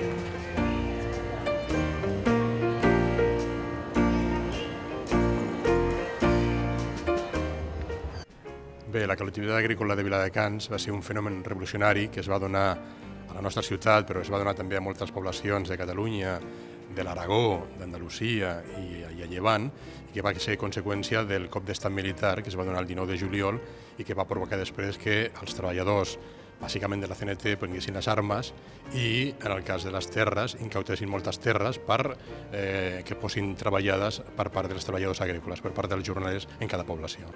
Bé, la col·lectivitat agrícola de Viladecans va ser un fenomen revolucionari que es va donar a la nostra ciutat, però es va donar també a moltes poblacions de Catalunya, de l'Aragó, d'Andalusia i, i a Llevant, i que va ser conseqüència del cop d'estat militar que es va donar el 19 de juliol i que va provocar després que els treballadors bàsicament de la CNT prenguessin les armes i, en el cas de les terres, incautessin moltes terres per eh, que fossin treballades per part dels treballadors agrícoles, per part dels jornalers en cada població.